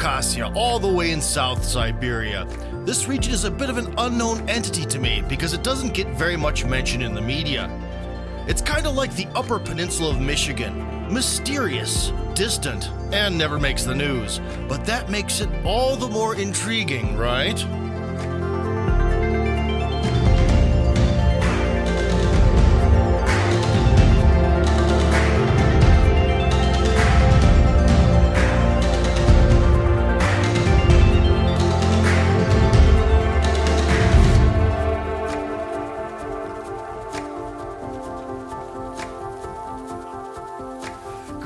Khakassia, all the way in South Siberia. This region is a bit of an unknown entity to me because it doesn't get very much mention in the media. It's kind of like the Upper Peninsula of Michigan mysterious, distant, and never makes the news. But that makes it all the more intriguing, right?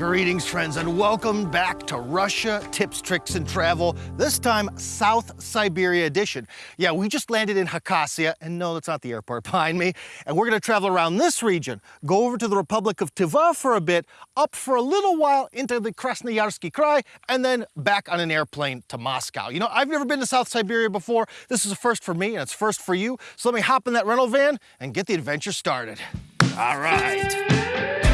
Greetings, friends, and welcome back to Russia Tips, Tricks, and Travel. This time, South Siberia edition. Yeah, we just landed in Khakassia, and no, that's not the airport behind me. And we're going to travel around this region, go over to the Republic of Tiva for a bit, up for a little while into the Krasnoyarsky Krai, and then back on an airplane to Moscow. You know, I've never been to South Siberia before. This is a first for me, and it's first for you. So let me hop in that rental van and get the adventure started. All right.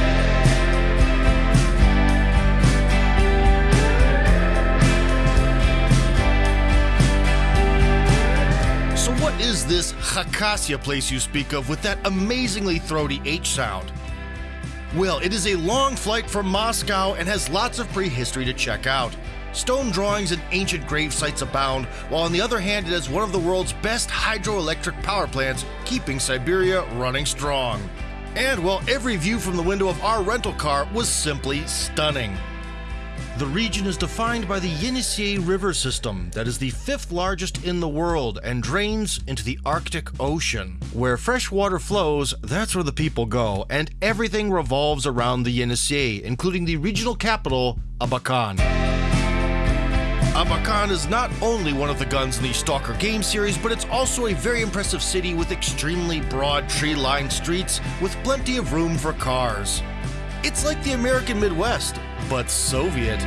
So what is this Khakassia place you speak of with that amazingly throaty H sound? Well, it is a long flight from Moscow and has lots of prehistory to check out. Stone drawings and ancient grave sites abound, while on the other hand it has one of the world's best hydroelectric power plants, keeping Siberia running strong. And well, every view from the window of our rental car was simply stunning. The region is defined by the Yenisei River system that is the fifth largest in the world and drains into the Arctic Ocean. Where fresh water flows, that's where the people go, and everything revolves around the Yenisei, including the regional capital, Abakan. Abakan is not only one of the guns in the Stalker game series, but it's also a very impressive city with extremely broad tree-lined streets with plenty of room for cars. It's like the American Midwest, but Soviet.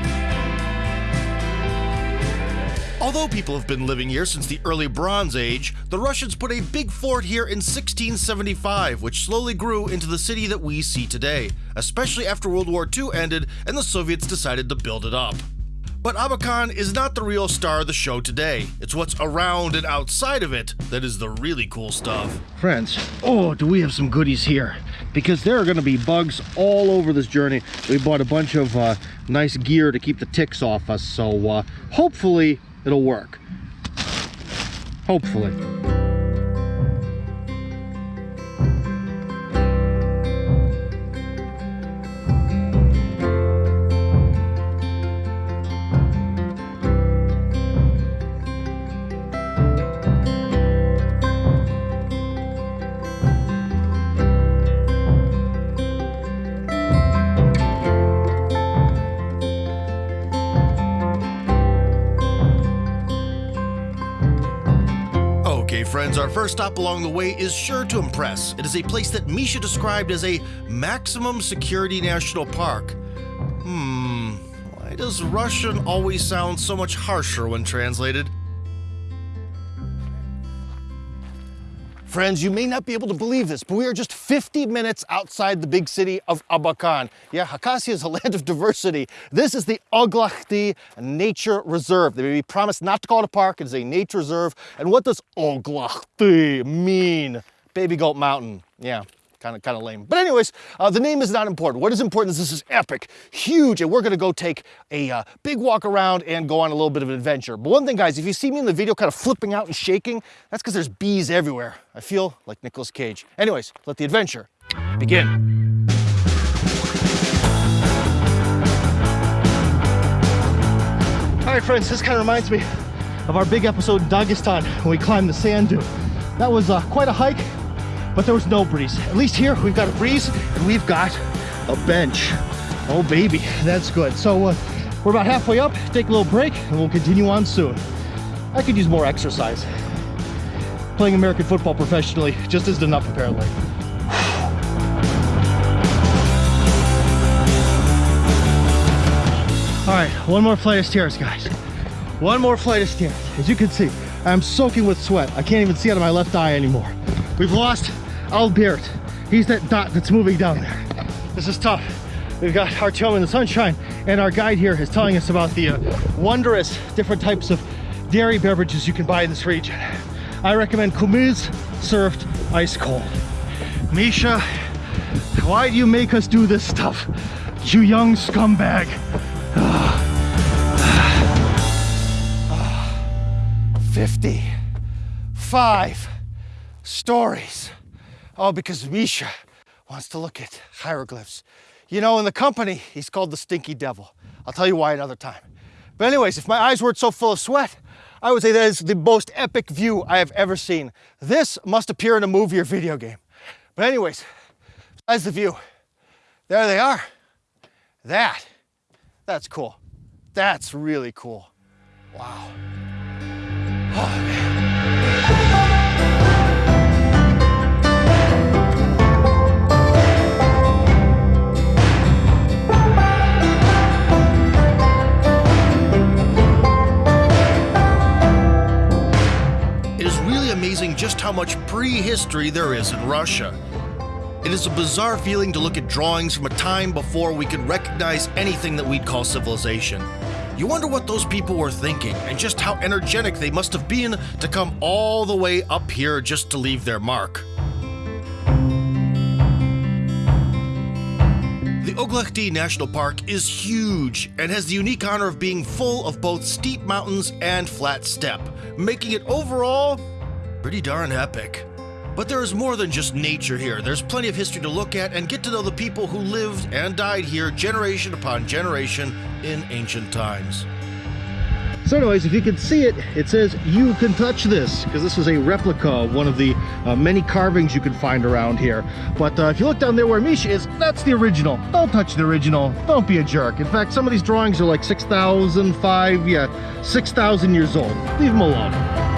Although people have been living here since the early Bronze Age, the Russians put a big fort here in 1675, which slowly grew into the city that we see today, especially after World War II ended and the Soviets decided to build it up. But Abakan is not the real star of the show today. It's what's around and outside of it that is the really cool stuff. Friends, oh, do we have some goodies here. Because there are going to be bugs all over this journey. We bought a bunch of uh, nice gear to keep the ticks off us, so uh, hopefully it'll work. Hopefully. Our first stop along the way is sure to impress. It is a place that Misha described as a maximum security national park. Hmm, why does Russian always sound so much harsher when translated? Friends, you may not be able to believe this, but we are just 50 minutes outside the big city of Abakan. Yeah, Khakassia is a land of diversity. This is the Oglakhty Nature Reserve. They may be promised not to call it a park, it is a nature reserve. And what does Oglakhty mean? Baby Goat Mountain. Yeah, kind of kind of lame. But anyways, uh, the name is not important. What is important is this is epic, huge, and we're gonna go take a uh, big walk around and go on a little bit of an adventure. But one thing, guys, if you see me in the video kind of flipping out and shaking, that's because there's bees everywhere. I feel like Nicolas Cage. Anyways, let the adventure begin. All right, friends, this kind of reminds me of our big episode in Dagestan when we climbed the sand dune. That was uh, quite a hike, but there was no breeze. At least here we've got a breeze and we've got a bench. Oh baby, that's good. So uh, we're about halfway up, take a little break and we'll continue on soon. I could use more exercise. Playing American football professionally just isn't enough apparently. All right, one more flight of stairs, guys. One more flight of stairs. As you can see, I'm soaking with sweat. I can't even see out of my left eye anymore. We've lost Albert. He's that dot that's moving down there. This is tough. We've got our Artyom in the sunshine And our guide here is telling us about the uh, wondrous different types of dairy beverages you can buy in this region. I recommend Kumiz served ice cold. Misha, why do you make us do this stuff? You young scumbag. 55 stories. Oh, because Misha wants to look at hieroglyphs. You know, in the company, he's called the Stinky Devil. I'll tell you why another time. But anyways, if my eyes weren't so full of sweat, I would say that is the most epic view I have ever seen. This must appear in a movie or video game. But anyways, as the view. There they are. That, that's cool. That's really cool. Wow. Oh, man. Just how much prehistory there is in Russia. It is a bizarre feeling to look at drawings from a time before we could recognize anything that we'd call civilization. You wonder what those people were thinking and just how energetic they must have been to come all the way up here just to leave their mark. The Oglakhty National Park is huge and has the unique honor of being full of both steep mountains and flat steppe, making it overall pretty darn epic. But there is more than just nature here. There's plenty of history to look at and get to know the people who lived and died here generation upon generation in ancient times. So anyways, if you can see it, it says you can touch this because this is a replica of one of the uh, many carvings you can find around here. But uh, if you look down there where Misha is, that's the original. Don't touch the original. Don't be a jerk. In fact, some of these drawings are like 6,005, yeah, 6,000 years old. Leave them alone.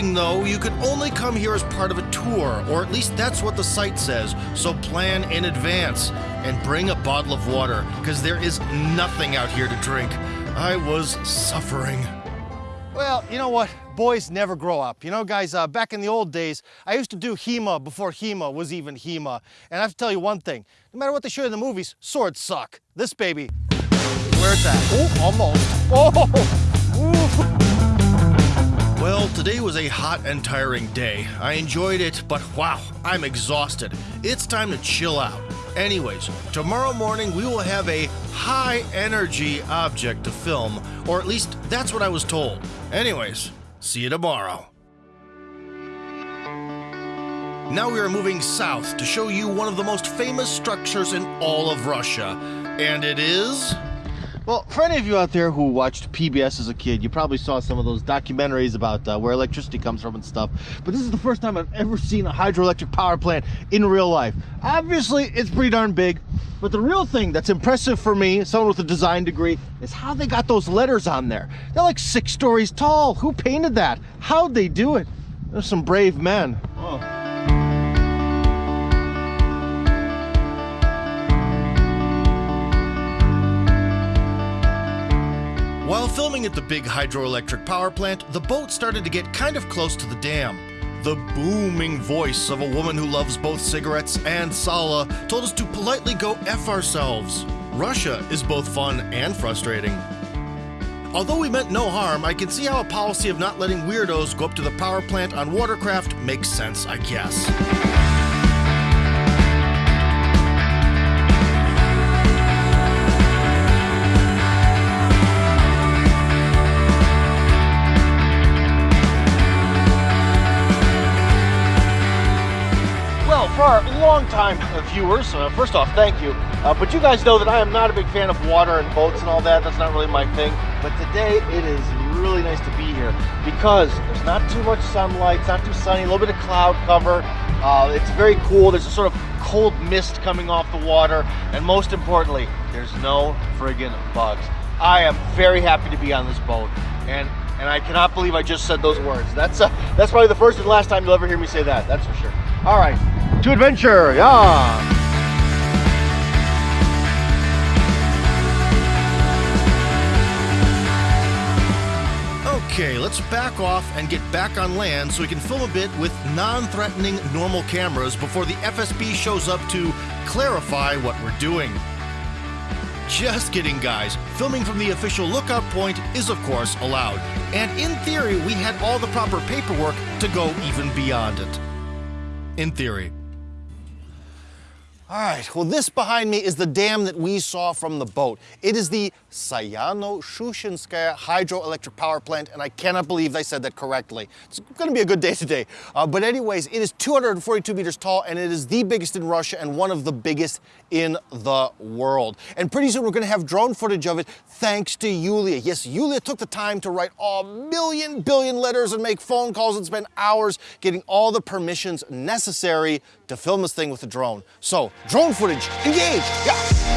Though, you can only come here as part of a tour, or at least that's what the site says, so plan in advance. And bring a bottle of water, because there is nothing out here to drink. I was suffering. Well, you know what? Boys never grow up. You know, guys, uh, back in the old days, I used to do HEMA before HEMA was even HEMA. And I have to tell you one thing. No matter what they show in the movies, swords suck. This baby, where's that? Oh, almost. Oh! Well, today was a hot and tiring day. I enjoyed it, but wow, I'm exhausted. It's time to chill out. Anyways, tomorrow morning we will have a high energy object to film, or at least that's what I was told. Anyways, see you tomorrow. Now we are moving south to show you one of the most famous structures in all of Russia, and it is. Well, for any of you out there who watched PBS as a kid, you probably saw some of those documentaries about uh, where electricity comes from and stuff. But this is the first time I've ever seen a hydroelectric power plant in real life. Obviously, it's pretty darn big. But the real thing that's impressive for me, someone with a design degree, is how they got those letters on there. They're like six stories tall. Who painted that? How'd they do it? There's some brave men. Oh. While filming at the big hydroelectric power plant, the boat started to get kind of close to the dam. The booming voice of a woman who loves both cigarettes and Sala told us to politely go F ourselves. Russia is both fun and frustrating. Although we meant no harm, I can see how a policy of not letting weirdos go up to the power plant on watercraft makes sense, I guess. Long-time viewers, uh, first off, thank you. Uh, but you guys know that I am not a big fan of water and boats and all that. That's not really my thing. But today, it is really nice to be here because there's not too much sunlight. It's not too sunny. A little bit of cloud cover. Uh, it's very cool. There's a sort of cold mist coming off the water, and most importantly, there's no friggin' bugs. I am very happy to be on this boat, and and I cannot believe I just said those words. That's uh, that's probably the first and last time you'll ever hear me say that. That's for sure. All right, to adventure, yeah. Okay, let's back off and get back on land so we can film a bit with non threatening normal cameras before the FSB shows up to clarify what we're doing. Just kidding, guys. Filming from the official lookout point is, of course, allowed. And in theory, we had all the proper paperwork to go even beyond it. In theory. All right, well, this behind me is the dam that we saw from the boat. It is the Sayano-Shushenskaya hydroelectric power plant, and I cannot believe I said that correctly. It's gonna be a good day today. Uh, but anyways, it is 242 meters tall, and it is the biggest in Russia and one of the biggest in the world. And pretty soon we're gonna have drone footage of it thanks to Yulia. Yes, Yulia took the time to write a million billion letters and make phone calls and spend hours getting all the permissions necessary to film this thing with a drone. So, drone footage, engage, yeah.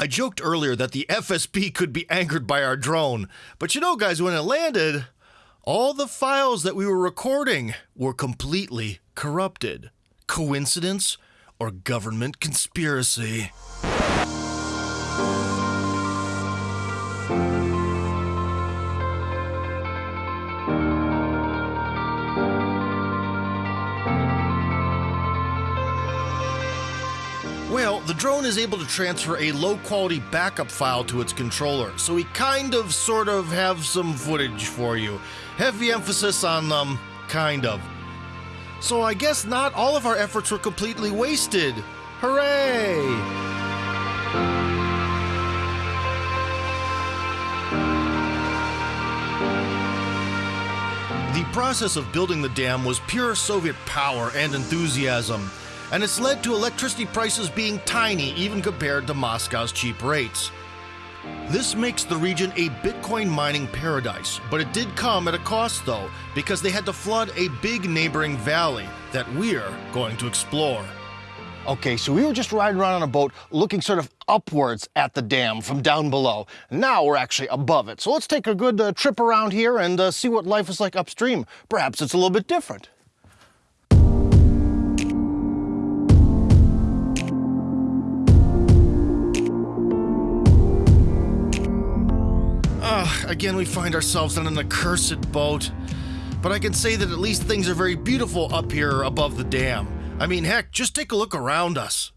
I joked earlier that the FSB could be angered by our drone, but you know, guys, when it landed, all the files that we were recording were completely corrupted. Coincidence or government conspiracy? Well, the drone is able to transfer a low quality backup file to its controller, so we kind of sort of have some footage for you. Heavy emphasis on, um, kind of. So I guess not all of our efforts were completely wasted. Hooray! The process of building the dam was pure Soviet power and enthusiasm, and it's led to electricity prices being tiny even compared to Moscow's cheap rates. This makes the region a Bitcoin mining paradise, but it did come at a cost though, because they had to flood a big neighboring valley that we're going to explore. Okay, so we were just riding around on a boat looking sort of upwards at the dam from down below. Now we're actually above it. So let's take a good uh, trip around here and uh, see what life is like upstream. Perhaps it's a little bit different. Again, we find ourselves on an accursed boat. But I can say that at least things are very beautiful up here above the dam. I mean, heck, just take a look around us.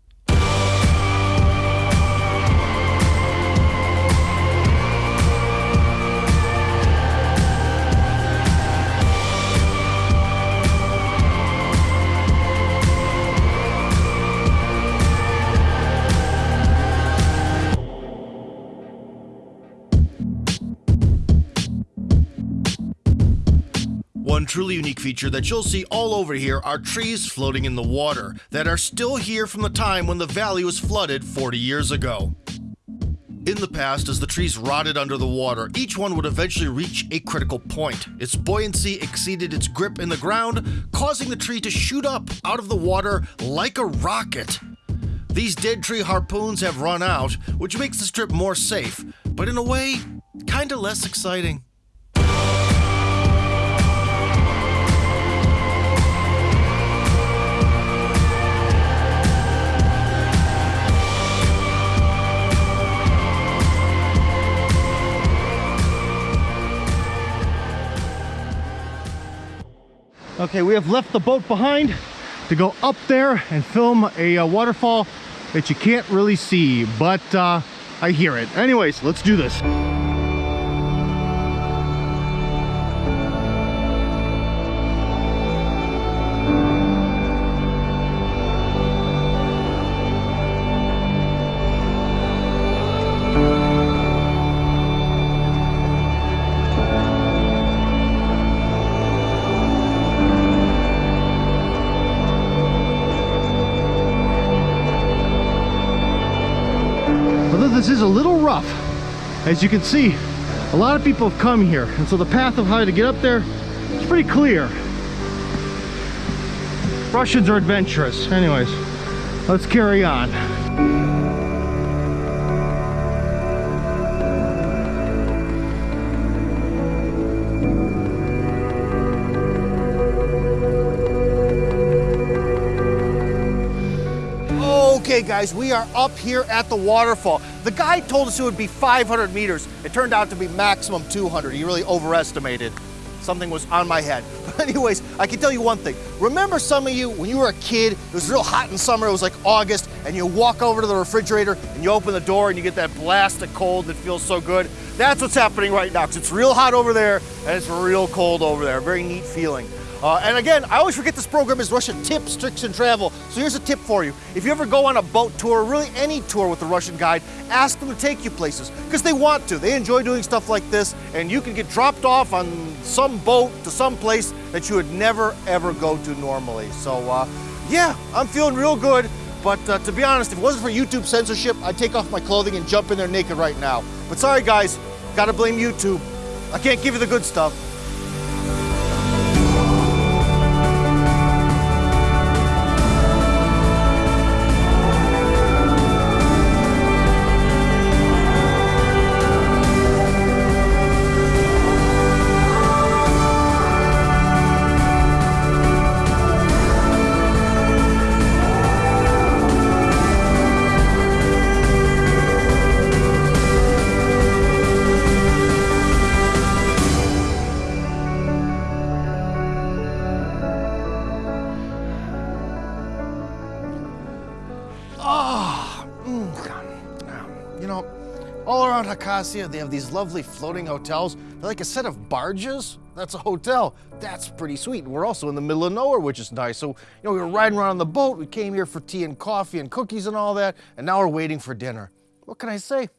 One truly unique feature that you'll see all over here are trees floating in the water that are still here from the time when the valley was flooded 40 years ago. In the past, as the trees rotted under the water, each one would eventually reach a critical point. Its buoyancy exceeded its grip in the ground, causing the tree to shoot up out of the water like a rocket. These dead tree harpoons have run out, which makes this trip more safe, but in a way, kinda less exciting. Okay, we have left the boat behind to go up there and film a uh, waterfall that you can't really see, but uh, I hear it. Anyways, let's do this. As you can see, a lot of people have come here, and so the path of how to get up there is pretty clear. Russians are adventurous. Anyways, let's carry on. Okay, guys, we are up here at the waterfall. The guy told us it would be 500 meters. It turned out to be maximum 200. He really overestimated. Something was on my head. But anyways, I can tell you one thing. Remember some of you, when you were a kid, it was real hot in summer, it was like August, and you walk over to the refrigerator and you open the door and you get that blast of cold that feels so good? That's what's happening right now, because it's real hot over there and it's real cold over there. Very neat feeling. Uh, and again, I always forget this program is Russian tips, tricks, and travel. So here's a tip for you. If you ever go on a boat tour, really any tour with a Russian guide, ask them to take you places because they want to. They enjoy doing stuff like this, and you can get dropped off on some boat to some place that you would never ever go to normally. So uh, yeah, I'm feeling real good. But uh, to be honest, if it wasn't for YouTube censorship, I'd take off my clothing and jump in there naked right now. But sorry guys, gotta blame YouTube. I can't give you the good stuff. They have these lovely floating hotels. They're like a set of barges. That's a hotel. That's pretty sweet. We're also in the middle of nowhere, which is nice. So, you know, we were riding around on the boat. We came here for tea and coffee and cookies and all that. And now we're waiting for dinner. What can I say?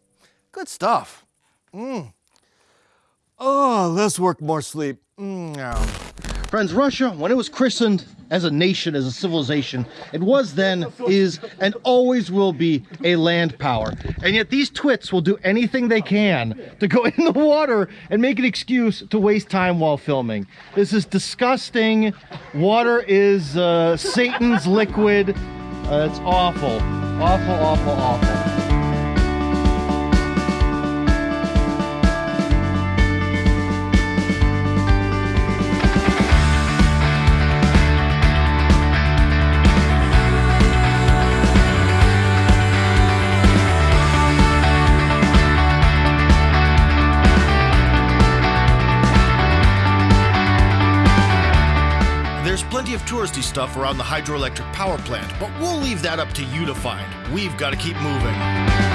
Good stuff. Mmm. Oh, less work, more sleep. Mm. Friends, Russia, when it was christened as a nation, as a civilization, it was then, is, and always will be a land power. And yet these twits will do anything they can to go in the water and make an excuse to waste time while filming. This is disgusting. Water is uh, Satan's liquid. Uh, it's awful. Awful, awful, awful. Stuff around the hydroelectric power plant, but we'll leave that up to you to find. We've got to keep moving.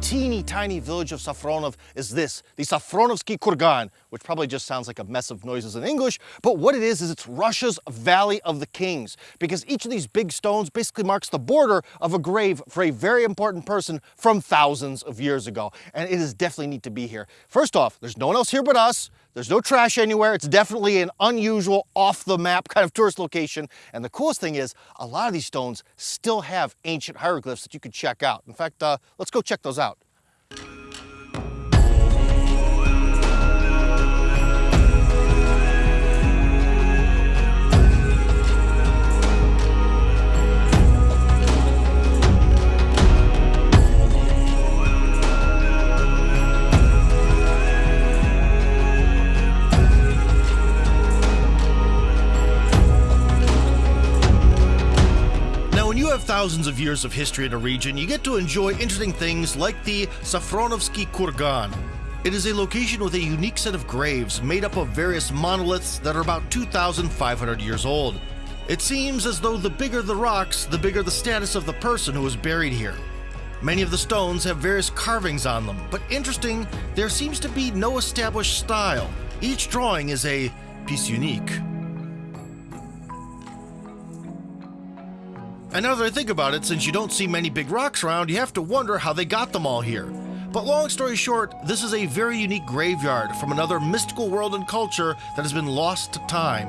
Teeny tiny village of Safronov is this, the Safronovsky Kurgan, which probably just sounds like a mess of noises in English, but what it is is it's Russia's Valley of the Kings, because each of these big stones basically marks the border of a grave for a very important person from thousands of years ago, and it is definitely neat to be here. First off, there's no one else here but us, there's no trash anywhere. It's definitely an unusual, off the map kind of tourist location. And the coolest thing is, a lot of these stones still have ancient hieroglyphs that you could check out. In fact, uh, let's go check those out. Thousands of years of history in a region, you get to enjoy interesting things like the Safronovsky Kurgan. It is a location with a unique set of graves made up of various monoliths that are about 2,500 years old. It seems as though the bigger the rocks, the bigger the status of the person who was buried here. Many of the stones have various carvings on them, but interesting, there seems to be no established style. Each drawing is a piece unique. And now that I think about it, since you don't see many big rocks around, you have to wonder how they got them all here. But long story short, this is a very unique graveyard from another mystical world and culture that has been lost to time.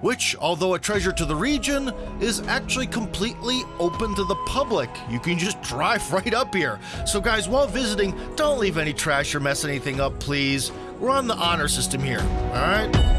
which, although a treasure to the region, is actually completely open to the public. You can just drive right up here. So, guys, while visiting, don't leave any trash or mess anything up, please. We're on the honor system here, alright? Tonight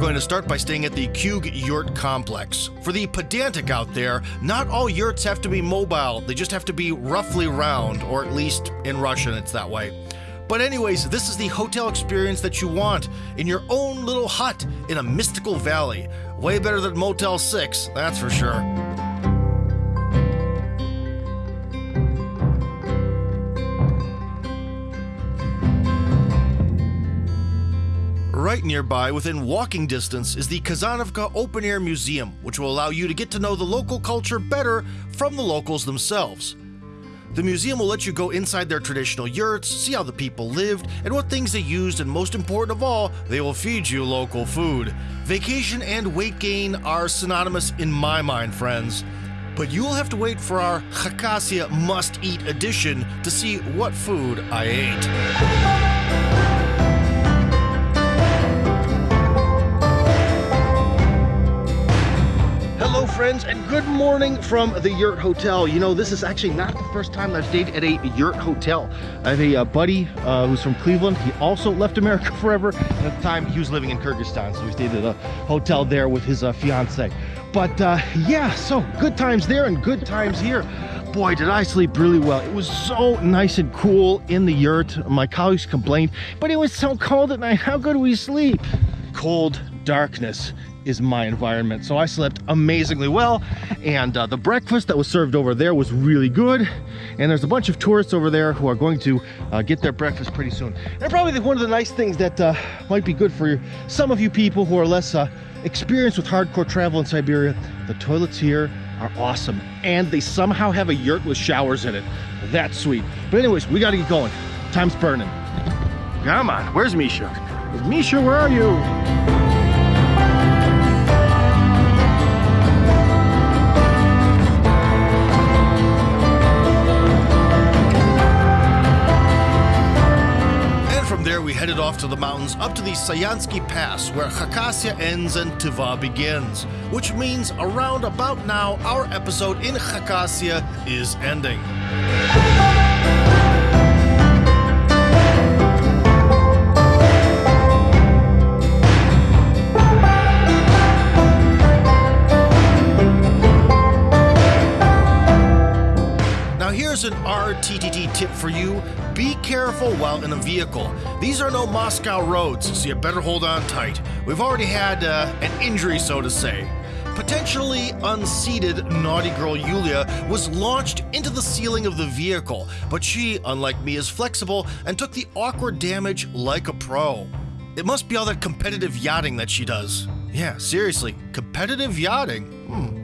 going to start by staying at the Kug Yurt Complex. For the pedantic out there, not all yurts have to be mobile, they just have to be roughly round, or at least in Russian it's that way. But, anyways, this is the hotel experience that you want in your own little hut in a mystical valley. Way better than Motel 6, that's for sure. Right nearby, within walking distance, is the Kazanovka Open Air Museum, which will allow you to get to know the local culture better from the locals themselves. The museum will let you go inside their traditional yurts, see how the people lived, and what things they used, and most important of all, they will feed you local food. Vacation and weight gain are synonymous in my mind, friends. But you will have to wait for our Khakassia must eat edition to see what food I ate. Friends, and good morning from the Yurt Hotel. You know, this is actually not the first time I've stayed at a Yurt Hotel. I have a uh, buddy uh, who's from Cleveland. He also left America forever. And at the time, he was living in Kyrgyzstan, so we stayed at a hotel there with his uh, fiance. But uh, yeah, so good times there and good times here boy did I sleep really well it was so nice and cool in the yurt my colleagues complained but it was so cold at night how could we sleep cold darkness is my environment. So I slept amazingly well. And uh, the breakfast that was served over there was really good. And there's a bunch of tourists over there who are going to uh, get their breakfast pretty soon. And probably one of the nice things that uh, might be good for some of you people who are less uh, experienced with hardcore travel in Siberia, the toilets here are awesome. And they somehow have a yurt with showers in it. That's sweet. But anyways, we gotta get going. Time's burning. Come on, where's Misha? Misha, where are you? To the mountains up to the Sayansky Pass, where Khakassia ends and Tiva begins, which means around about now, our episode in Khakassia is ending. Here's an RTTT tip for you be careful while in a vehicle. These are no Moscow roads, so you better hold on tight. We've already had uh, an injury, so to say. Potentially unseated naughty girl Yulia was launched into the ceiling of the vehicle, but she, unlike me, is flexible and took the awkward damage like a pro. It must be all that competitive yachting that she does. Yeah, seriously, competitive yachting? Hmm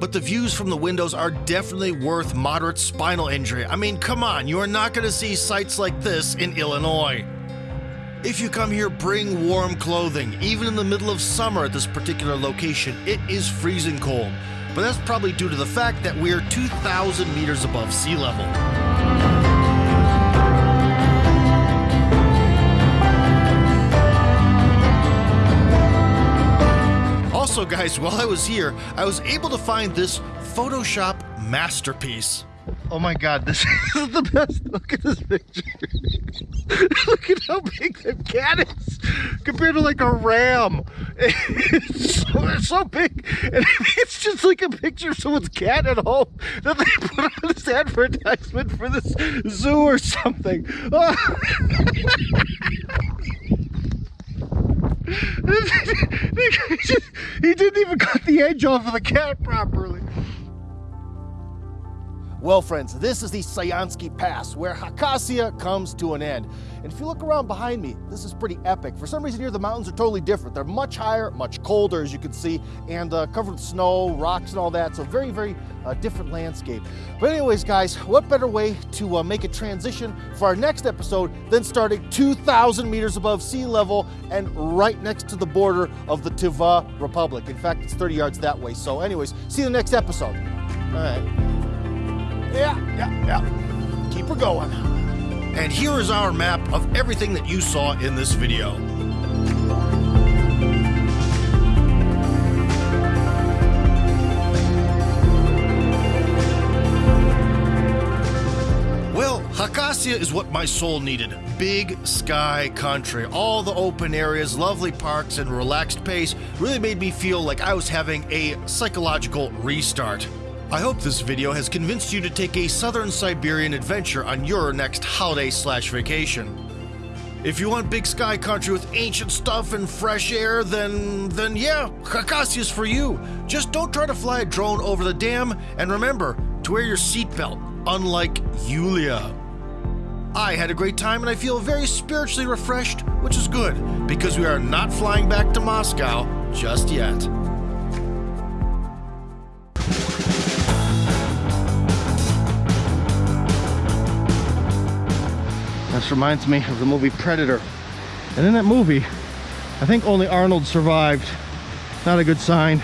but the views from the windows are definitely worth moderate spinal injury. I mean, come on, you are not going to see sights like this in Illinois. If you come here, bring warm clothing. Even in the middle of summer at this particular location, it is freezing cold. But that's probably due to the fact that we're 2,000 meters above sea level. Also, guys, while I was here, I was able to find this Photoshop masterpiece. Oh my god, this is the best. Look at this picture. Look at how big that cat is compared to like a ram. It's so, it's so big. And it's just like a picture of someone's cat at home that they put on this advertisement for this zoo or something. Oh. he didn't even cut the edge off of the cat properly. Well, friends, this is the Sayansky Pass, where Khakassia comes to an end. And if you look around behind me, this is pretty epic. For some reason here, the mountains are totally different. They're much higher, much colder, as you can see, and uh, covered with snow, rocks, and all that. So very, very uh, different landscape. But anyways, guys, what better way to uh, make a transition for our next episode than starting 2,000 meters above sea level and right next to the border of the Tiva Republic. In fact, it's 30 yards that way. So anyways, see you in the next episode. All right. Yeah, yeah, yeah. Keep her going. And here is our map of everything that you saw in this video. Well, Khakassia is what my soul needed. Big sky country, all the open areas, lovely parks, and relaxed pace really made me feel like I was having a psychological restart. I hope this video has convinced you to take a southern Siberian adventure on your next holiday slash vacation. If you want big sky country with ancient stuff and fresh air, then then yeah, Khakassia's for you. Just don't try to fly a drone over the dam, and remember to wear your seatbelt, unlike Yulia. I had a great time and I feel very spiritually refreshed, which is good, because we are not flying back to Moscow just yet. This reminds me of the movie Predator. And in that movie, I think only Arnold survived. Not a good sign.